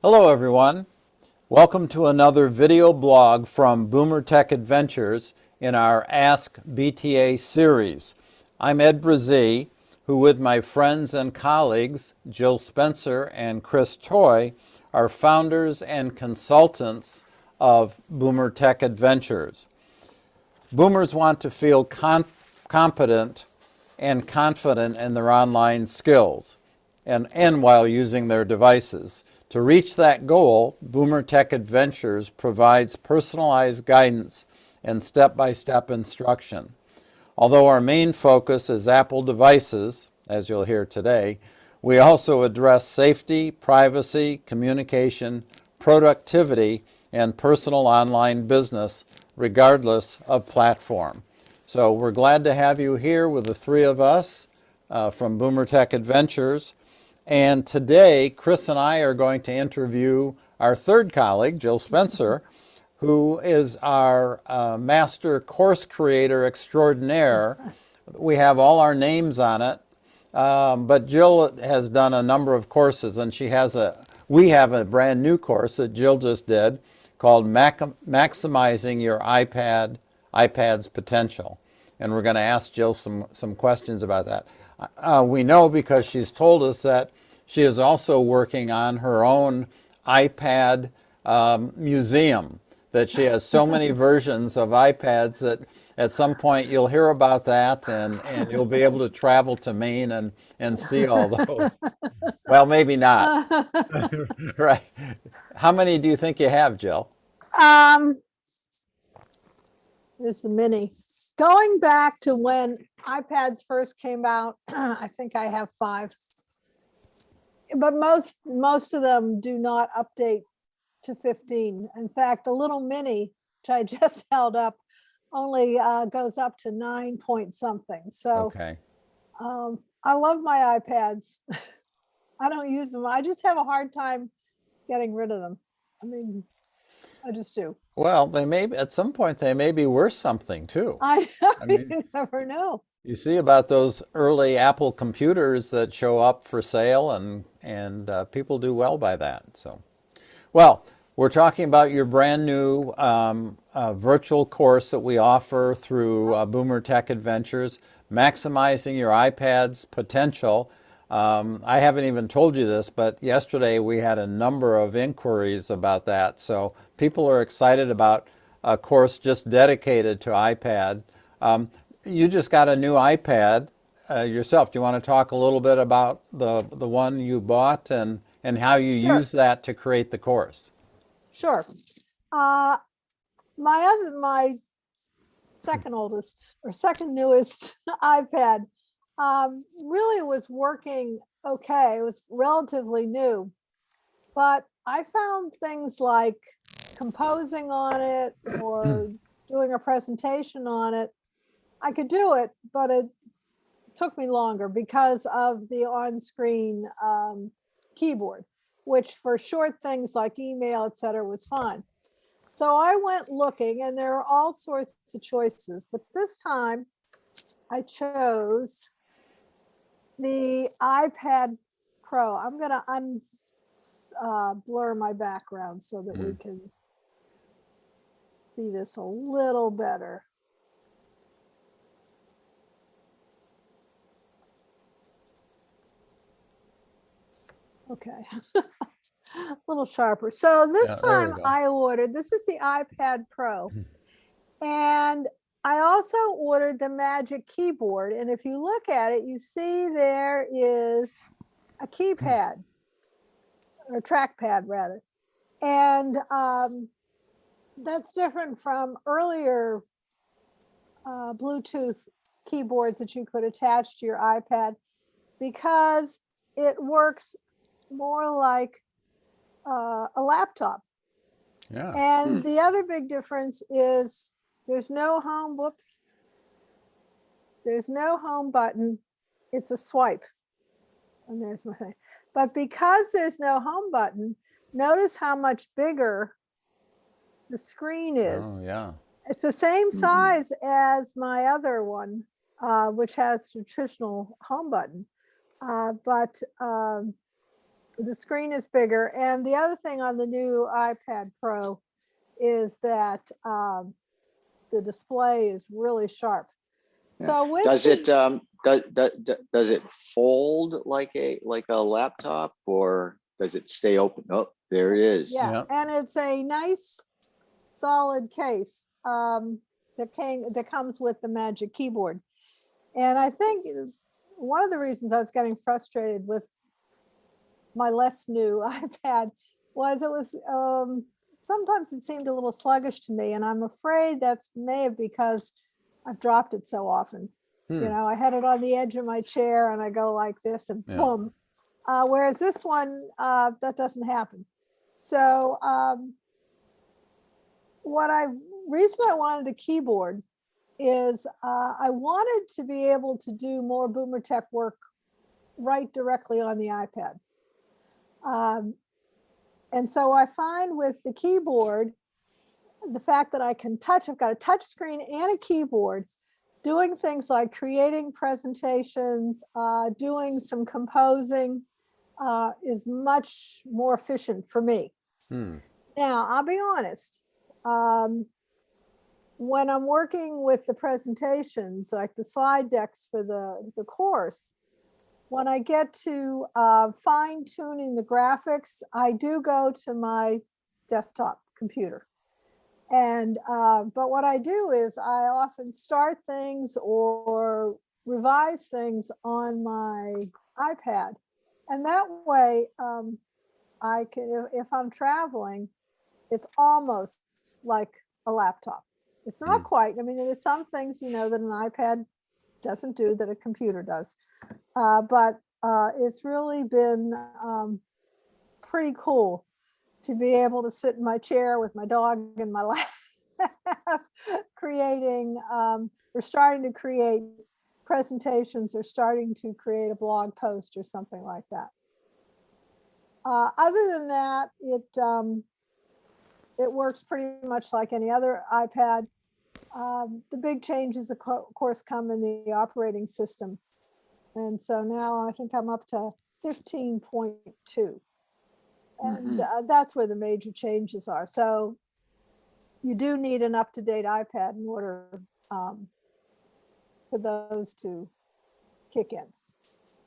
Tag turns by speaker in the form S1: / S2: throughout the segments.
S1: Hello everyone. Welcome to another video blog from Boomer Tech Adventures in our Ask BTA series. I'm Ed Brazee, who with my friends and colleagues, Jill Spencer and Chris Toy, are founders and consultants of Boomer Tech Adventures. Boomers want to feel competent and confident in their online skills and, and while using their devices. To reach that goal, Boomer Tech Adventures provides personalized guidance and step-by-step -step instruction. Although our main focus is Apple devices, as you'll hear today, we also address safety, privacy, communication, productivity, and personal online business, regardless of platform. So we're glad to have you here with the three of us uh, from Boomer Tech Adventures. And today, Chris and I are going to interview our third colleague, Jill Spencer, who is our uh, master course creator extraordinaire. We have all our names on it, um, but Jill has done a number of courses and she has a, we have a brand new course that Jill just did called Mac Maximizing Your iPad, iPad's Potential. And we're going to ask Jill some, some questions about that. Uh, we know because she's told us that she is also working on her own iPad um, museum, that she has so many versions of iPads that at some point you'll hear about that and, and you'll be able to travel to Maine and, and see all those. well, maybe not. right. How many do you think you have, Jill?
S2: Um, there's the mini. Going back to when iPads first came out, I think I have five. But most most of them do not update to 15. In fact, the little mini, which I just held up, only uh, goes up to nine point something. So
S1: okay.
S2: um, I love my iPads. I don't use them. I just have a hard time getting rid of them. I mean, I just do.
S1: Well, they may at some point they may be worth something too.
S2: I, I mean, you never know.
S1: You see about those early Apple computers that show up for sale, and and uh, people do well by that. So, well, we're talking about your brand new um, uh, virtual course that we offer through uh, Boomer Tech Adventures, maximizing your iPad's potential. Um, I haven't even told you this, but yesterday we had a number of inquiries about that. So people are excited about a course just dedicated to iPad. Um, you just got a new iPad uh, yourself. Do you want to talk a little bit about the, the one you bought and, and how you sure. use that to create the course?
S2: Sure. Uh, my other, my second oldest or second newest iPad um, really was working okay. It was relatively new, but I found things like composing on it or doing a presentation on it. I could do it, but it took me longer because of the on-screen um, keyboard, which for short things like email, etc., was fine. So I went looking and there are all sorts of choices, but this time I chose the iPad Pro. I'm going to un uh, blur my background so that mm. we can see this a little better. Okay, a little sharper. So this yeah, time I ordered, this is the iPad Pro. Hmm. and I also ordered the Magic Keyboard. And if you look at it, you see there is a keypad or trackpad rather. And um, that's different from earlier uh, Bluetooth keyboards that you could attach to your iPad because it works more like uh, a laptop.
S1: Yeah.
S2: And hmm. the other big difference is there's no home, whoops. There's no home button. It's a swipe. And there's my thing. But because there's no home button, notice how much bigger the screen is.
S1: Oh, yeah.
S2: It's the same mm-hmm. size mm -hmm. as my other one, uh, which has traditional home button. Uh, but um, the screen is bigger. And the other thing on the new iPad Pro is that um, the display is really sharp.
S3: Yeah.
S2: So with
S3: Does
S2: the-
S3: it, um, does, does it fold like a, like a laptop or does it stay open? Oh, there it is.
S2: Yeah,
S1: Yeah.
S2: and it's a nice solid case um, that came, that comes with the Magic Keyboard. And I think one of the reasons I was getting frustrated with my less new iPad was it was, um, sometimes it seemed a little sluggish to me and I'm afraid that's may have because I've dropped it so often. You
S1: Hmm.
S2: know, I had it on the edge of my chair and I go like this and
S1: Yeah.
S2: boom. Uh, whereas this one, uh, that doesn't happen. So um, what I, reason I wanted a keyboard is uh, I wanted to be able to do more Boomer Tech work right directly on the iPad. Um, and so I find with the keyboard, the fact that I can touch, I've got a touch screen and a keyboard, doing things like creating presentations, uh, doing some composing uh, is much more efficient for me.
S1: Hmm.
S2: Now, I'll be honest. Um, when I'm working with the presentations, like the slide decks for the, the course, when I get to uh, fine tuning the graphics, I do go to my desktop computer. And, uh, but what I do is I often start things or revise things on my iPad. And that way, um, I can, if, I'm traveling, it's almost like a laptop. It's not
S1: Mm.
S2: quite. I mean, there's some things, you know, that an iPad doesn't do that a computer does. Uh, but uh, it's really been um, pretty cool to be able to sit in my chair with my dog in my lap, creating, um, or starting to create presentations or starting to create a blog post or something like that. Uh, other than that, it um, it works pretty much like any other iPad. Um, the big changes, of co- course, come in the operating system. And so now I think I'm up to 15.2. And
S3: Mhm.
S2: uh, that's where the major changes are. So you do need an up-to-date iPad in order um, for those to kick in.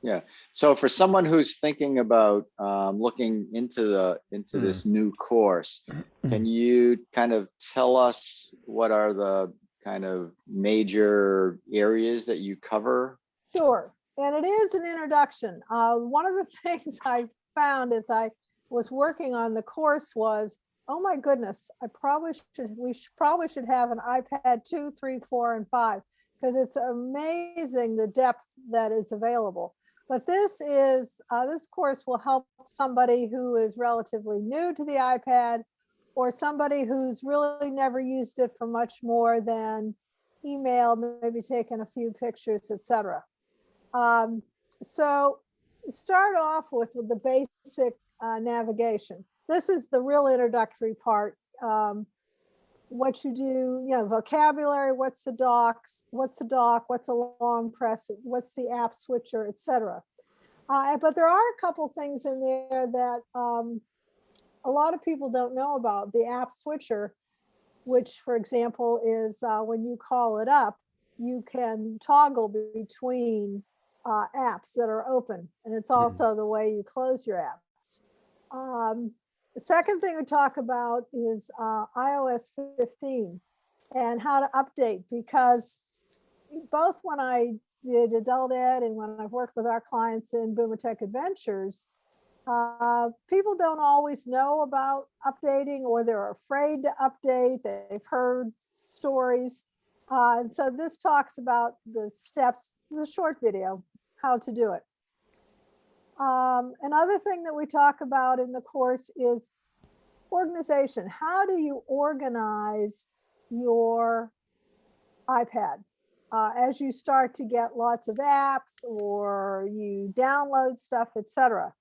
S2: Yeah.
S3: So for someone who's thinking about um, looking into the, into
S1: Hmm.
S3: this new course, can you kind of tell us what are the kind of major areas that you cover?
S2: Sure, and it is an introduction. Uh, one of the things I found as I was working on the course was, oh my goodness, I probably should, we should, probably should have an iPad two, three, four, and five, because it's amazing the depth that is available. But this is, uh, this course will help somebody who is relatively new to the iPad or somebody who's really never used it for much more than email, maybe taken a few pictures, etc. Um, so start off with, the basic uh, navigation. This is the real introductory part. Um, what you do, you know, vocabulary, what's the docs, what's a dock, what's a long press, what's the app switcher, etc. Uh, but there are a couple things in there that um, a lot of people don't know about. The app switcher, which for example is uh, when you call it up, you can toggle between uh, apps that are open. And it's also the way you close your apps. Um, the second thing we talk about is uh, iOS 15 and how to update because both when I did adult ed and when I've worked with our clients in Boomer Tech Adventures, uh, people don't always know about updating or they're afraid to update. They've heard stories. Uh, and so this talks about the steps, a short video, how to do it. Um, another thing that we talk about in the course is organization. How do you organize your iPad? Uh, as you start to get lots of apps or you download stuff, etc.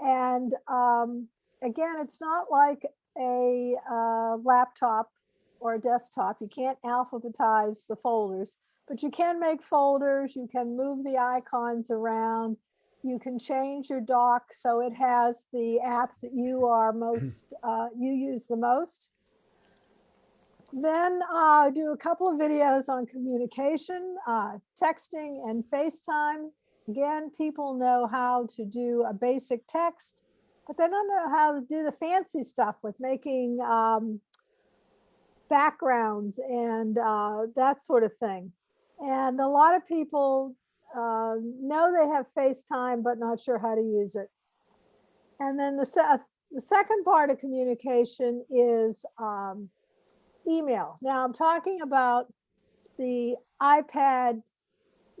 S2: And um, again, it's not like a uh, laptop or a desktop. You can't alphabetize the folders, but you can make folders. You can move the icons around. You can change your dock so it has the apps that you are most, uh, you use the most. Then uh, do a couple of videos on communication, uh, texting and FaceTime. Again, people know how to do a basic text, but they don't know how to do the fancy stuff with making um, backgrounds and uh, that sort of thing. And a lot of people uh, know they have FaceTime, but not sure how to use it. And then the, se- the second part of communication is um, email. Now I'm talking about the iPad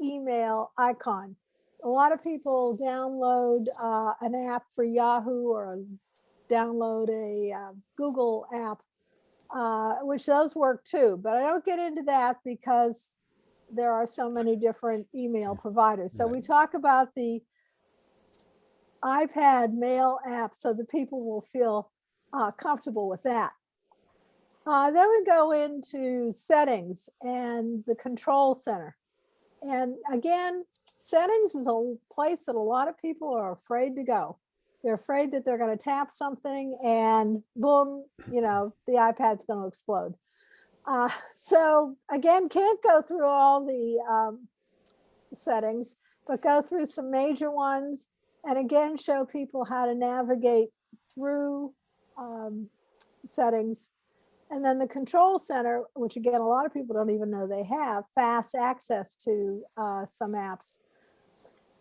S2: email icon. A lot of people download uh, an app for Yahoo or download a uh, Google app, uh, which those work too. But I don't get into that because there are so many different email providers. So we talk about the iPad mail app so that people will feel uh, comfortable with that. Uh, then we go into settings and the control center. And again, settings is a place that a lot of people are afraid to go. They're afraid that they're going to tap something and boom, you know, the iPad's going to explode. Uh, so again, can't go through all the um, settings, but go through some major ones and again, show people how to navigate through um, settings. And then the control center, which again, a lot of people don't even know they have fast access to uh, some apps.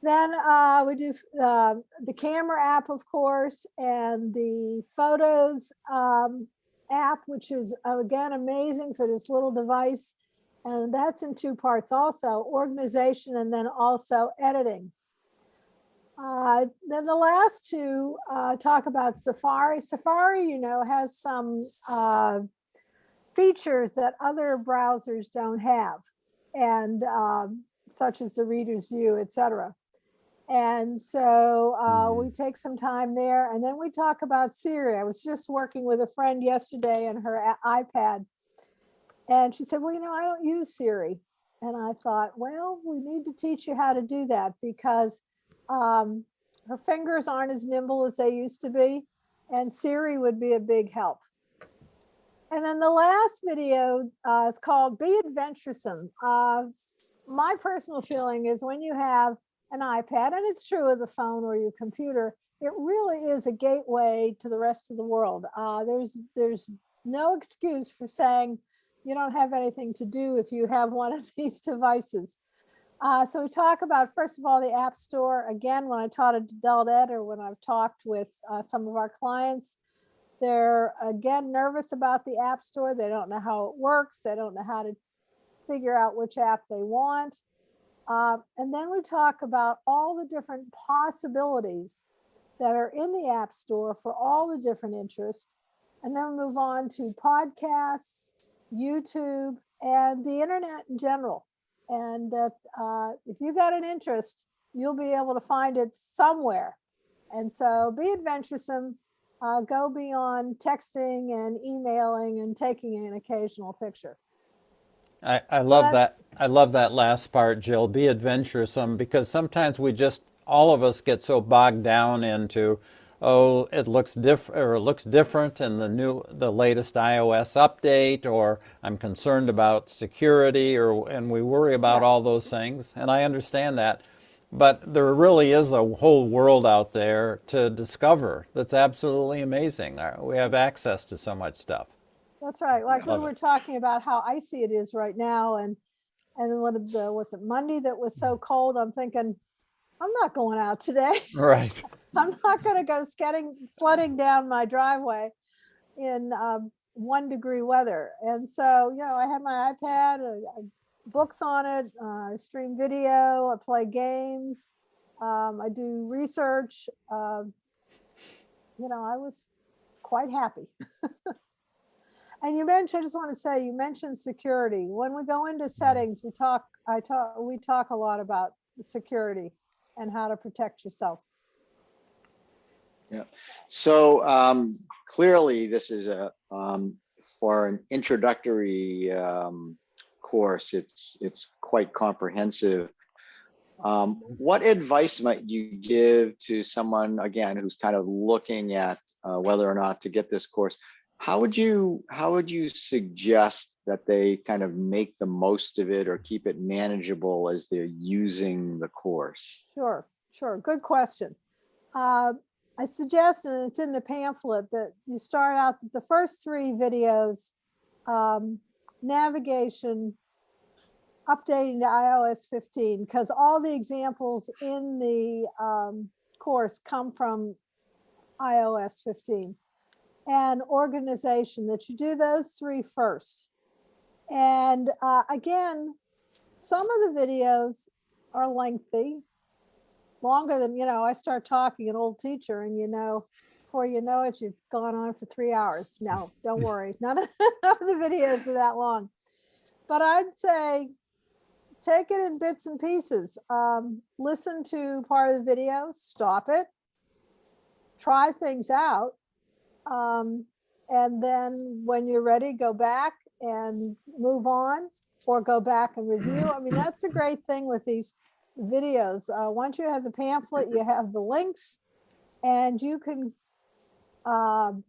S2: Then uh, we do uh, the camera app, of course, and the photos um, app, which is again amazing for this little device. And that's in two parts also, organization and then also editing. Uh, then the last two uh, talk about Safari. Safari, you know, has some uh, features that other browsers don't have, and um, such as the reader's view, etc. And so uh, we take some time there, and then we talk about Siri. I was just working with a friend yesterday on her iPad, and she said, "Well, you know, I don't use Siri." And I thought, well, we need to teach you how to do that because um, her fingers aren't as nimble as they used to be, and Siri would be a big help. And then the last video uh, is called Be Adventuresome. Uh, my personal feeling is when you have an iPad, and it's true of the phone or your computer, it really is a gateway to the rest of the world. Uh, there's, there's no excuse for saying you don't have anything to do if you have one of these devices. Uh, so we talk about, first of all, the App Store. Again, when I taught at Adult Ed or when I've talked with uh, some of our clients, they're again nervous about the App Store. They don't know how it works. They don't know how to figure out which app they want. Uh, and then we talk about all the different possibilities that are in the App Store for all the different interests. And then we move on to podcasts, YouTube, and the internet in general and that uh, if you've got an interest, you'll be able to find it somewhere. And so be adventuresome, uh, go beyond texting and emailing and taking an occasional picture.
S1: I, I love
S2: But-
S1: that. I love that last part, Jill. Be adventuresome because sometimes we just, all of us get so bogged down into, oh, it looks different or it looks different in the new, the latest iOS update, or I'm concerned about security, or and we worry about
S2: Yeah.
S1: all those things. And I understand that. But there really is a whole world out there to discover that's absolutely amazing. Uh, We have access to so much stuff.
S2: That's right. Like
S1: when
S2: were talking about how icy it is right now and and then what the was it Monday that was so cold? I'm thinking, I'm not going out today.
S1: Right.
S2: I'm not going to go sledding sledding down my driveway in um, one degree weather. And so, you know, I have my iPad, uh, books on it, uh, I stream video, I play games, um, I do research. Uh, you know, I was quite happy. and you mentioned, I just want to say, you mentioned security. When we go into settings, we talk, I talk, we talk a lot about security and how to protect yourself. Yeah.
S3: So um, clearly, this is a um, for an introductory um, course. It's it's quite comprehensive. Um, what advice might you give to someone, again, who's kind of looking at uh, whether or not to get this course? How would you, how would you suggest that they kind of make the most of it or keep it manageable as they're using the course?
S2: Sure, sure. Good question. Uh, I suggest, and it's in the pamphlet, that you start out the first three videos, um, navigation, updating to iOS 15, because all the examples in the um, course come from iOS 15. And organization, that you do those three first. And uh, again, some of the videos are lengthy, longer than, you know, I start talking an old teacher and you know, before you know it, you've gone on for three hours. No, don't worry. None of, none of the videos are that long. But I'd say take it in bits and pieces. Um, listen to part of the video, stop it, try things out. Um, and then when you're ready, go back and move on or go back and review. I mean, that's a great thing with these videos. Uh, once you have the pamphlet, you have the links and you can um,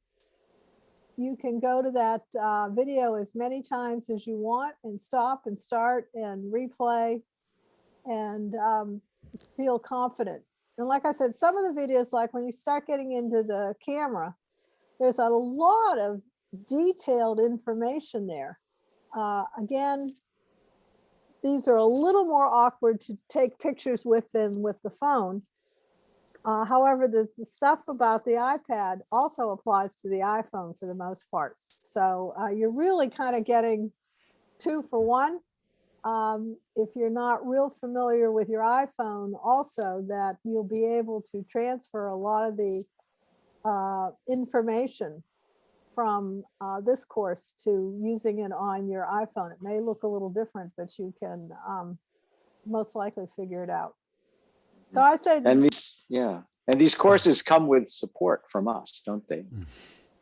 S2: you can go to that uh, video as many times as you want and stop and start and replay and um, feel confident. And like I said, some of the videos, like when you start getting into the camera, there's a lot of detailed information there. Uh, again, these are a little more awkward to take pictures with than with the phone. Uh, however, the, the stuff about the iPad also applies to the iPhone for the most part. So uh, you're really kind of getting two for one. Um, if you're not real familiar with your iPhone also that you'll be able to transfer a lot of the uh, information from uh, this course to using it on your iPhone. It may look a little different, but you can um, most likely figure it out. So I say, that
S3: And these, yeah, and these courses come with support from us, don't they?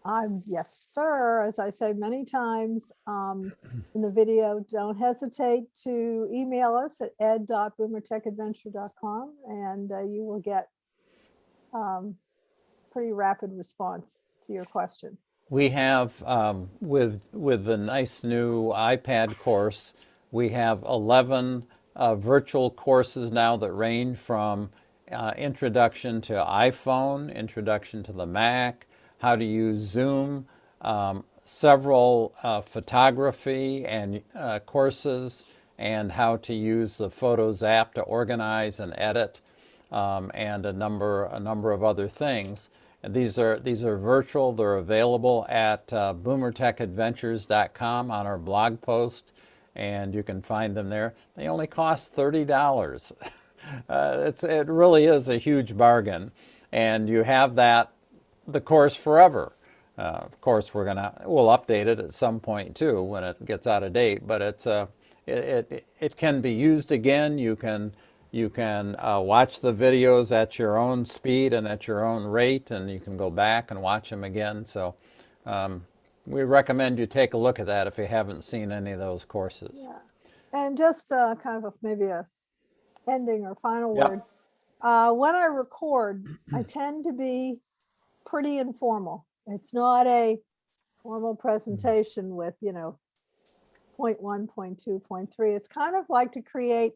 S2: I'm, yes, sir, as I say many times um, in the video, don't hesitate to email us at ed.boomertechadventure.com and uh, you will get um, pretty rapid response to your question.
S1: We have, um, with, with the nice new iPad course, we have 11 uh, virtual courses now that range from uh, introduction to iPhone, introduction to the Mac, how to use Zoom, um, several uh, photography and uh, courses, and how to use the Photos app to organize and edit, um, and a number, a number of other things. These are, these are virtual. They're available at uh, boomertechadventures.com on our blog post, and you can find them there. They only cost $30. uh, it's, it really is a huge bargain. And you have that, the course forever. Uh, of course, we're gonna, we'll update it at some point too when it gets out of date, but it's, uh, it, it, it can be used again. You can, you can uh, watch the videos at your own speed and at your own rate, and you can go back and watch them again. So um, we recommend you take a look at that if you haven't seen any of those courses.
S2: Yeah. And just uh, kind of a, maybe a ending or final
S1: Yep.
S2: word. Uh, when I record, I tend to be pretty informal. It's not a formal presentation with, you know, point one, point two, point three. It's kind of like to create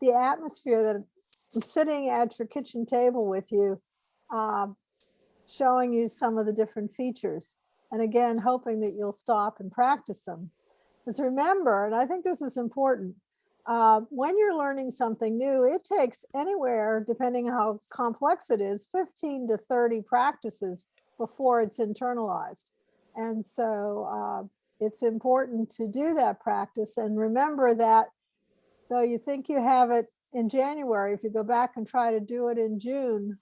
S2: the atmosphere that I'm sitting at your kitchen table with you, um, showing you some of the different features. And again, hoping that you'll stop and practice them. Because remember, and I think this is important, uh, when you're learning something new, it takes anywhere, depending on how complex it is, 15 to 30 practices before it's internalized. And so uh, it's important to do that practice and remember that though you think you have it in January, if you go back and try to do it in June,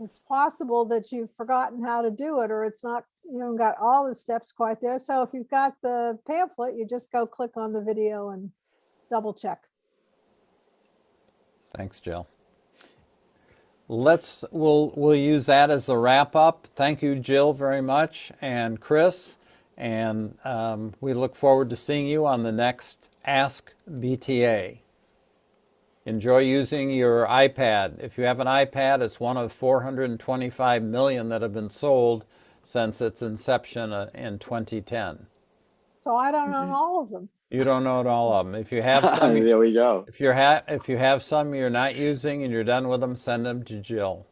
S2: it's possible that you've forgotten how to do it or it's not, you haven't got all the steps quite there. So if you've got the pamphlet, you just go click on the video and double check.
S1: Thanks, Jill. Let's, we'll, we'll use that as the wrap up. Thank you, Jill, very much, and Chris. And um, we look forward to seeing you on the next Ask BTA. Enjoy using your iPad. If you have an iPad, it's one of 425 million that have been sold since its inception uh, in 2010.
S2: So I don't
S3: Mm-hmm.
S2: own all of them.
S1: You don't own all of them. If you have some,
S3: There we go.
S1: if you're ha- if you have some you're not using and you're done with them, send them to Jill.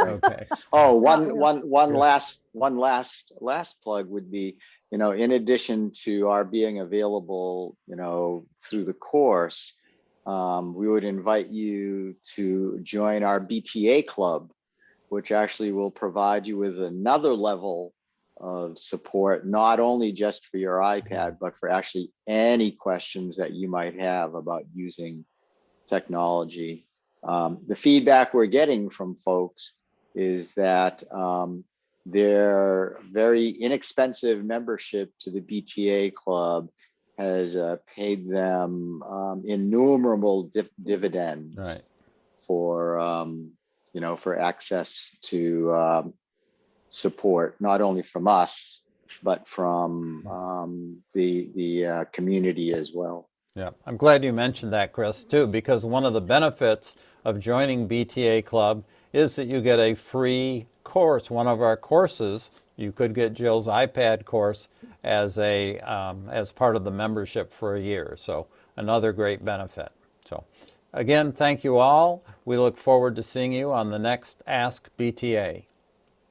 S1: Okay.
S3: Oh, one, one, one
S2: yeah.
S3: one, one last, one last, last plug would be, you know, in addition to our being available, you know, through the course, um, we would invite you to join our BTA club, which actually will provide you with another level of support, not only just for your iPad, but for actually any questions that you might have about using technology. Um, the feedback we're getting from folks is that um, their very inexpensive membership to the BTA club has uh, paid them um, innumerable div- dividends
S1: Right.
S3: for um, you know for access to um, support not only from us but from um, the the uh, community as well.
S1: Yeah, I'm glad you mentioned that, Chris, too, because one of the benefits of joining BTA Club is that you get a free course. One of our courses, you could get Jill's iPad course as a um, as part of the membership for a year. So another great benefit. So again, thank you all. We look forward to seeing you on the next Ask BTA.